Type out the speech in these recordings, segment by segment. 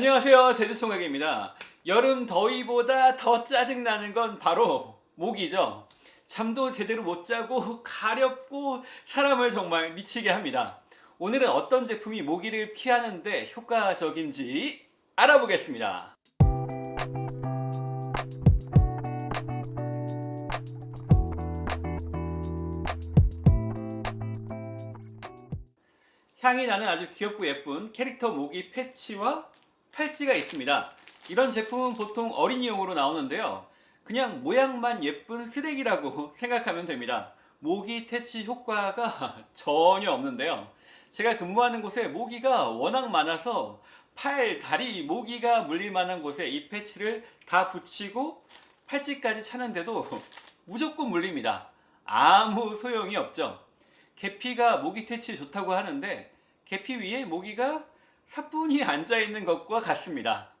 안녕하세요. 제주총각입니다. 여름 더위보다 더 짜증나는 건 바로 모기죠. 잠도 제대로 못 자고 가렵고 사람을 정말 미치게 합니다. 오늘은 어떤 제품이 모기를 피하는데 효과적인지 알아보겠습니다. 향이 나는 아주 귀엽고 예쁜 캐릭터 모기 패치와 팔찌가 있습니다. 이런 제품은 보통 어린이용으로 나오는데요. 그냥 모양만 예쁜 쓰레기라고 생각하면 됩니다. 모기 퇴치 효과가 전혀 없는데요. 제가 근무하는 곳에 모기가 워낙 많아서 팔, 다리, 모기가 물릴 만한 곳에 이 패치를 다 붙이고 팔찌까지 차는데도 무조건 물립니다. 아무 소용이 없죠. 계피가 모기 퇴치 좋다고 하는데 계피 위에 모기가 사뿐히 앉아있는 것과 같습니다.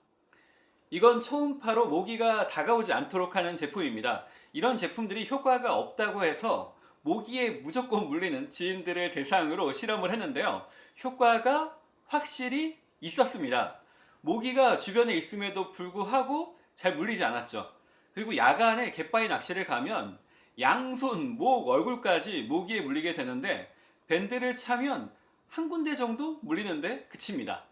이건 초음파로 모기가 다가오지 않도록 하는 제품입니다. 이런 제품들이 효과가 없다고 해서 모기에 무조건 물리는 지인들을 대상으로 실험을 했는데요. 효과가 확실히 있었습니다. 모기가 주변에 있음에도 불구하고 잘 물리지 않았죠. 그리고 야간에 갯바위 낚시를 가면 양손, 목, 얼굴까지 모기에 물리게 되는데 밴드를 차면 한 군데 정도 물리는데 그칩니다.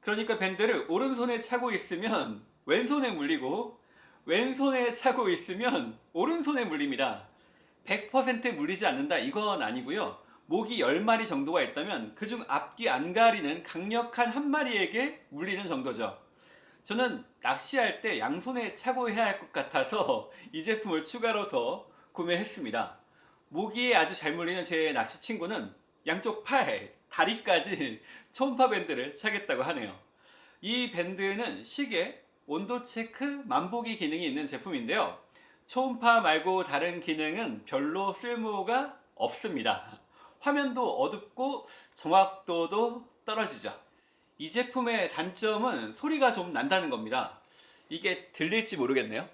그러니까 밴드를 오른손에 차고 있으면 왼손에 물리고 왼손에 차고 있으면 오른손에 물립니다. 100% 물리지 않는다 이건 아니고요. 모기 10마리 정도가 있다면 그중 앞뒤 안 가리는 강력한 한 마리에게 물리는 정도죠. 저는 낚시할 때 양손에 차고 해야 할 것 같아서 이 제품을 추가로 더 구매했습니다. 모기에 아주 잘 물리는 제 낚시 친구는 양쪽 팔, 다리까지 초음파 밴드를 차겠다고 하네요. 이 밴드는 시계, 온도 체크, 만보기 기능이 있는 제품인데요. 초음파 말고 다른 기능은 별로 쓸모가 없습니다. 화면도 어둡고 정확도도 떨어지죠. 이 제품의 단점은 소리가 좀 난다는 겁니다. 이게 들릴지 모르겠네요.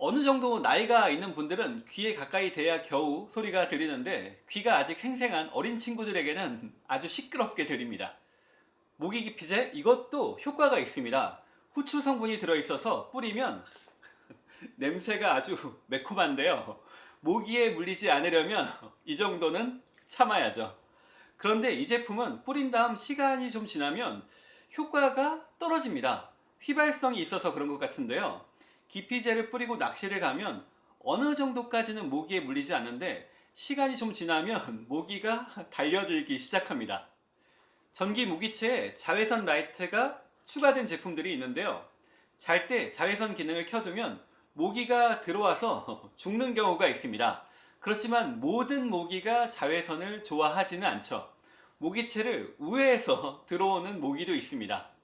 어느 정도 나이가 있는 분들은 귀에 가까이 대야 겨우 소리가 들리는데 귀가 아직 생생한 어린 친구들에게는 아주 시끄럽게 들립니다. 모기 기피제 이것도 효과가 있습니다. 후추 성분이 들어있어서 뿌리면 냄새가 아주 매콤한데요. 모기에 물리지 않으려면 이 정도는 참아야죠. 그런데 이 제품은 뿌린 다음 시간이 좀 지나면 효과가 떨어집니다. 휘발성이 있어서 그런 것 같은데요. 기피제를 뿌리고 낚시를 가면 어느 정도까지는 모기에 물리지 않는데 시간이 좀 지나면 모기가 달려들기 시작합니다. 전기 모기채에 자외선 라이트가 추가된 제품들이 있는데요. 잘 때 자외선 기능을 켜두면 모기가 들어와서 죽는 경우가 있습니다. 그렇지만 모든 모기가 자외선을 좋아하지는 않죠. 모기채를 우회해서 들어오는 모기도 있습니다.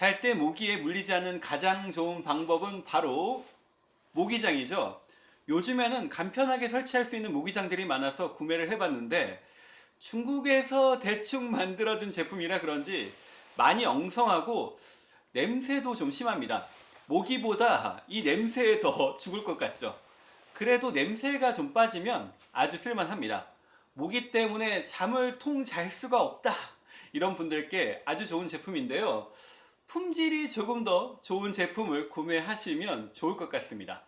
잘 때 모기에 물리지 않는 가장 좋은 방법은 바로 모기장이죠. 요즘에는 간편하게 설치할 수 있는 모기장들이 많아서 구매를 해봤는데 중국에서 대충 만들어진 제품이라 그런지 많이 엉성하고 냄새도 좀 심합니다. 모기보다 이 냄새에 더 죽을 것 같죠. 그래도 냄새가 좀 빠지면 아주 쓸만합니다. 모기 때문에 잠을 통 잘 수가 없다. 이런 분들께 아주 좋은 제품인데요. 품질이 조금 더 좋은 제품을 구매하시면 좋을 것 같습니다.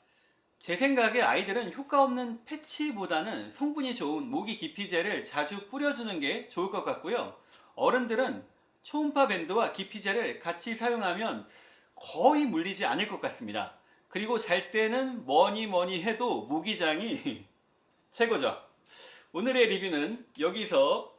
제 생각에 아이들은 효과 없는 패치보다는 성분이 좋은 모기 기피제를 자주 뿌려주는 게 좋을 것 같고요. 어른들은 초음파 밴드와 기피제를 같이 사용하면 거의 물리지 않을 것 같습니다. 그리고 잘 때는 뭐니 뭐니 해도 모기장이 최고죠. 오늘의 리뷰는 여기서